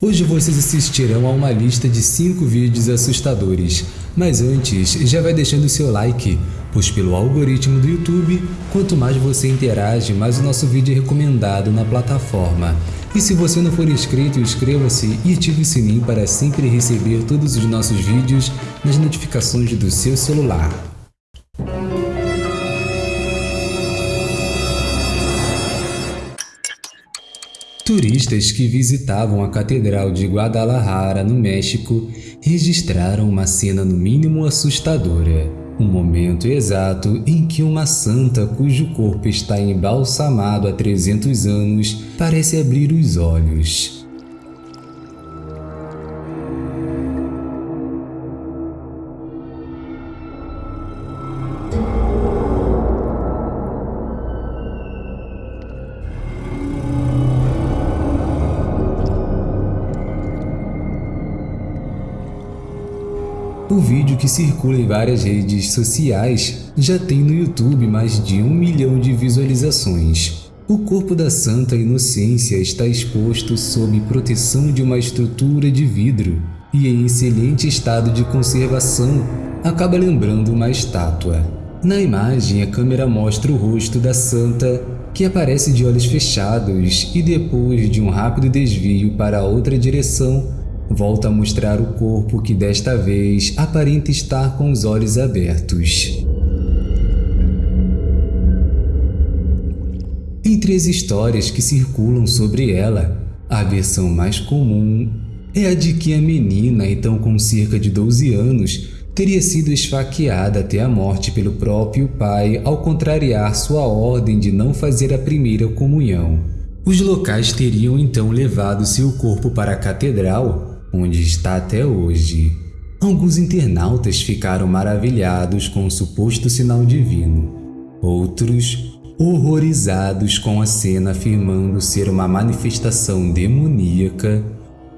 Hoje vocês assistirão a uma lista de 5 vídeos assustadores, mas antes já vai deixando seu like, pois pelo algoritmo do YouTube, quanto mais você interage, mais o nosso vídeo é recomendado na plataforma. E se você não for inscrito, inscreva-se e ative o sininho para sempre receber todos os nossos vídeos nas notificações do seu celular. Turistas que visitavam a Catedral de Guadalajara, no México, registraram uma cena no mínimo assustadora. O momento exato em que uma santa cujo corpo está embalsamado há 300 anos parece abrir os olhos. O vídeo que circula em várias redes sociais já tem no YouTube mais de um milhão de visualizações. O corpo da Santa Inocência está exposto sob proteção de uma estrutura de vidro e em excelente estado de conservação, acaba lembrando uma estátua. Na imagem, a câmera mostra o rosto da santa, que aparece de olhos fechados e depois de um rápido desvio para outra direção, volta a mostrar o corpo que desta vez aparenta estar com os olhos abertos. Entre as histórias que circulam sobre ela, a versão mais comum é a de que a menina, então com cerca de 12 anos, teria sido esfaqueada até a morte pelo próprio pai ao contrariar sua ordem de não fazer a primeira comunhão. Os locais teriam então levado seu corpo para a catedral onde está até hoje. Alguns internautas ficaram maravilhados com o suposto sinal divino, outros horrorizados com a cena afirmando ser uma manifestação demoníaca,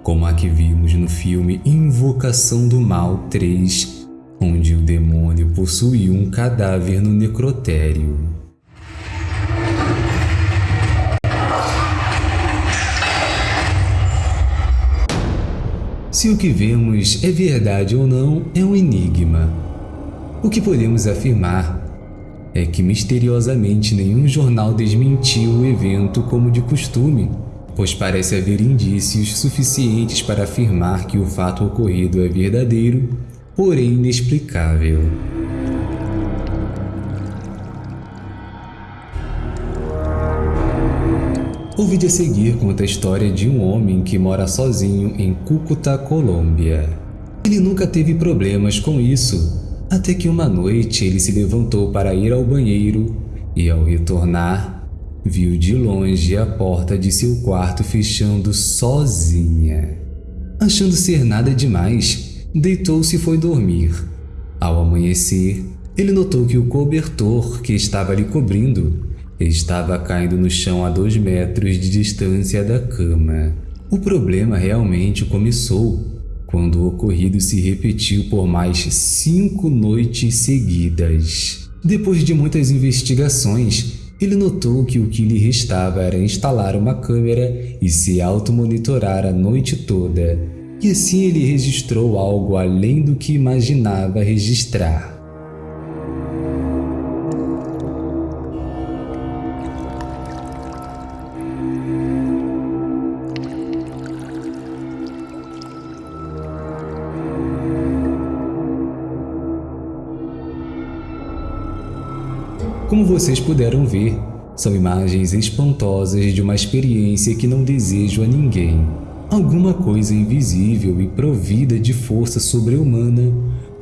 como a que vimos no filme Invocação do Mal 3, onde o demônio possuiu um cadáver no necrotério. Se o que vemos é verdade ou não é um enigma. O que podemos afirmar é que misteriosamente nenhum jornal desmentiu o evento como de costume, pois parece haver indícios suficientes para afirmar que o fato ocorrido é verdadeiro, porém inexplicável. O vídeo a seguir conta a história de um homem que mora sozinho em Cúcuta, Colômbia. Ele nunca teve problemas com isso, até que uma noite ele se levantou para ir ao banheiro e, ao retornar, viu de longe a porta de seu quarto fechando sozinha. Achando ser nada demais, deitou-se e foi dormir. Ao amanhecer, ele notou que o cobertor que estava lhe cobrindo Estava caindo no chão a dois metros de distância da cama. O problema realmente começou quando o ocorrido se repetiu por mais cinco noites seguidas. Depois de muitas investigações, ele notou que o que lhe restava era instalar uma câmera e se automonitorar a noite toda. E assim ele registrou algo além do que imaginava registrar. Como vocês puderam ver, são imagens espantosas de uma experiência que não desejo a ninguém. Alguma coisa invisível e provida de força sobre-humana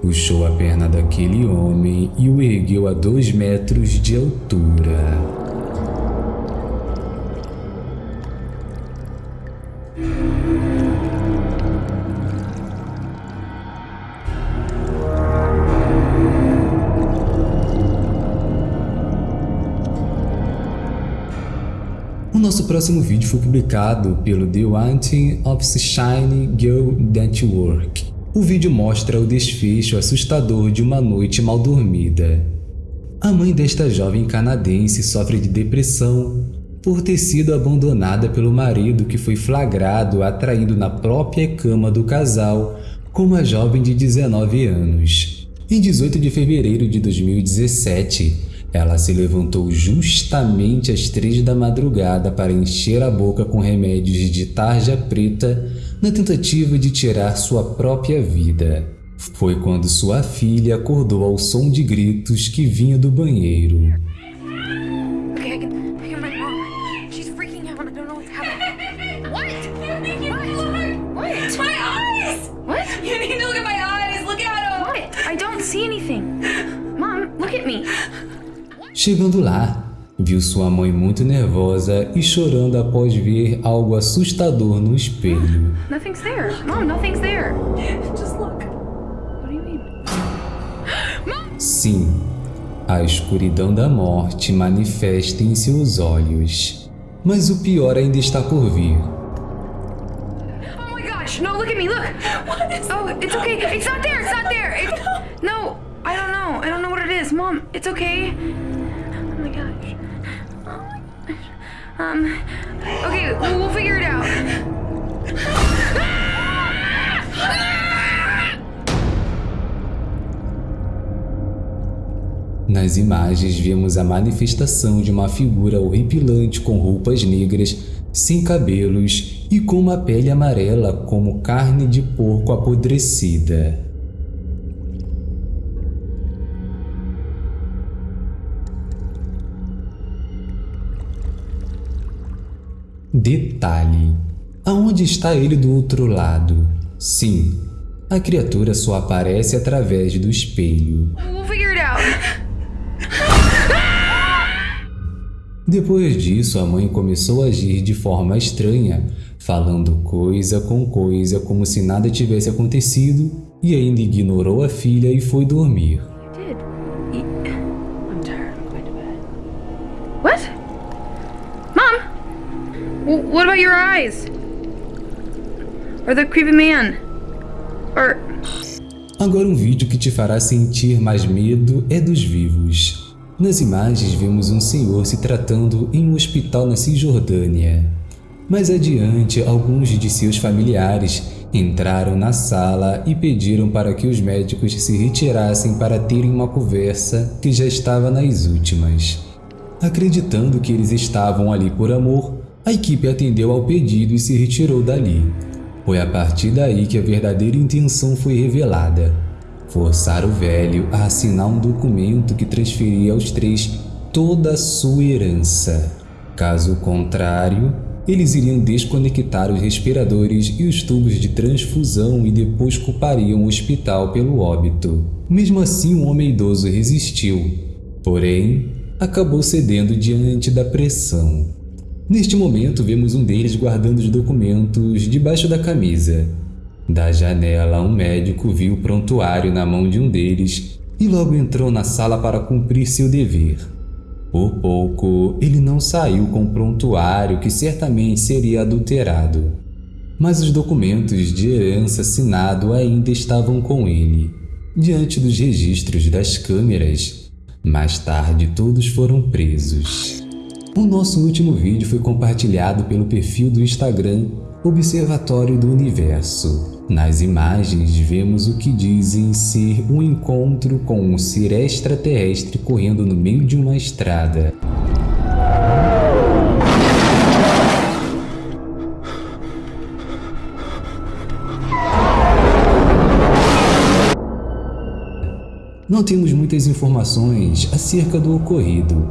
puxou a perna daquele homem e o ergueu a dois metros de altura. Nosso próximo vídeo foi publicado pelo The Wanting of Shiny Girl Network. O vídeo mostra o desfecho assustador de uma noite mal dormida. A mãe desta jovem canadense sofre de depressão por ter sido abandonada pelo marido que foi flagrado atraído na própria cama do casal com uma jovem de 19 anos. Em 18 de fevereiro de 2017, ela se levantou justamente às três da madrugada para encher a boca com remédios de tarja preta na tentativa de tirar sua própria vida. Foi quando sua filha acordou ao som de gritos que vinha do banheiro. Chegando lá, viu sua mãe muito nervosa e chorando após ver algo assustador no espelho. Nothing's there. Mom, nothing's there. Just look. What do you mean? Sim, a escuridão da morte manifesta em seus olhos. Mas o pior ainda está por vir. Oh my gosh! No, look at me. Look. What is Oh, it's okay. It's not there. It's not there. It's... No, I don't know. I don't know what it is. Mom, it's okay. Um. Okay, we'll, we'll figure it out. Nas imagens vemos a manifestação de uma figura horripilante com roupas negras, sem cabelos e com uma pele amarela como carne de porco apodrecida. Detalhe: aonde está ele do outro lado? Sim, a criatura só aparece através do espelho. Depois disso, a mãe começou a agir de forma estranha, falando coisa com coisa como se nada tivesse acontecido, e ainda ignorou a filha e foi dormir. What about your eyes? Or the creepy man? Or. Agora um vídeo que te fará sentir mais medo é dos vivos. Nas imagens vemos um senhor se tratando em um hospital na Cisjordânia. Mais adiante, alguns de seus familiares entraram na sala e pediram para que os médicos se retirassem para terem uma conversa que já estava nas últimas. Acreditando que eles estavam ali por amor, a equipe atendeu ao pedido e se retirou dali. Foi a partir daí que a verdadeira intenção foi revelada. Forçar o velho a assinar um documento que transferia aos três toda a sua herança. Caso contrário, eles iriam desconectar os respiradores e os tubos de transfusão e depois culpariam o hospital pelo óbito. Mesmo assim, o homem idoso resistiu, porém, acabou cedendo diante da pressão. Neste momento, vemos um deles guardando os documentos debaixo da camisa. Da janela, um médico viu o prontuário na mão de um deles e logo entrou na sala para cumprir seu dever. Por pouco, ele não saiu com o prontuário que certamente seria adulterado. Mas os documentos de herança assinado ainda estavam com ele, diante dos registros das câmeras. Mais tarde, todos foram presos. O nosso último vídeo foi compartilhado pelo perfil do Instagram Observatório do Universo. Nas imagens, vemos o que dizem ser um encontro com um ser extraterrestre correndo no meio de uma estrada. Não temos muitas informações acerca do ocorrido,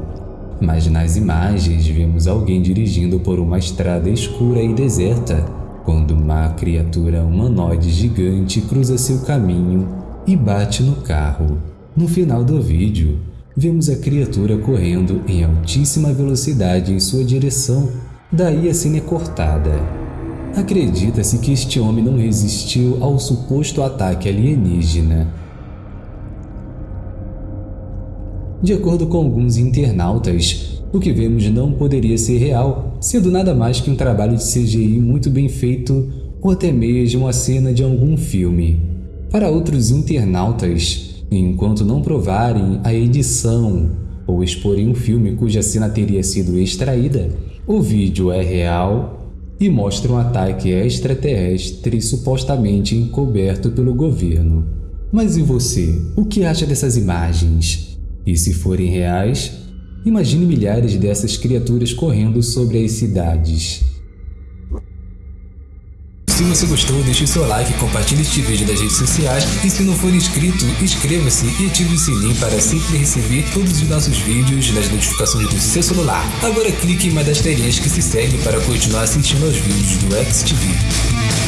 mas nas imagens vemos alguém dirigindo por uma estrada escura e deserta, quando uma criatura humanoide gigante cruza seu caminho e bate no carro. No final do vídeo, vemos a criatura correndo em altíssima velocidade em sua direção, daí a cena é cortada. Acredita-se que este homem não resistiu ao suposto ataque alienígena. De acordo com alguns internautas, o que vemos não poderia ser real, sendo nada mais que um trabalho de CGI muito bem feito ou até mesmo a cena de algum filme. Para outros internautas, enquanto não provarem a edição ou exporem um filme cuja cena teria sido extraída, O vídeo é real e mostra um ataque extraterrestre supostamente encoberto pelo governo. Mas e você? O que acha dessas imagens? E se forem reais, imagine milhares dessas criaturas correndo sobre as cidades. Se você gostou, deixe seu like, compartilhe este vídeo nas redes sociais e se não for inscrito, inscreva-se e ative o sininho para sempre receber todos os nossos vídeos nas notificações do seu celular. Agora clique em uma das telinhas que se segue para continuar assistindo aos vídeos do XTV.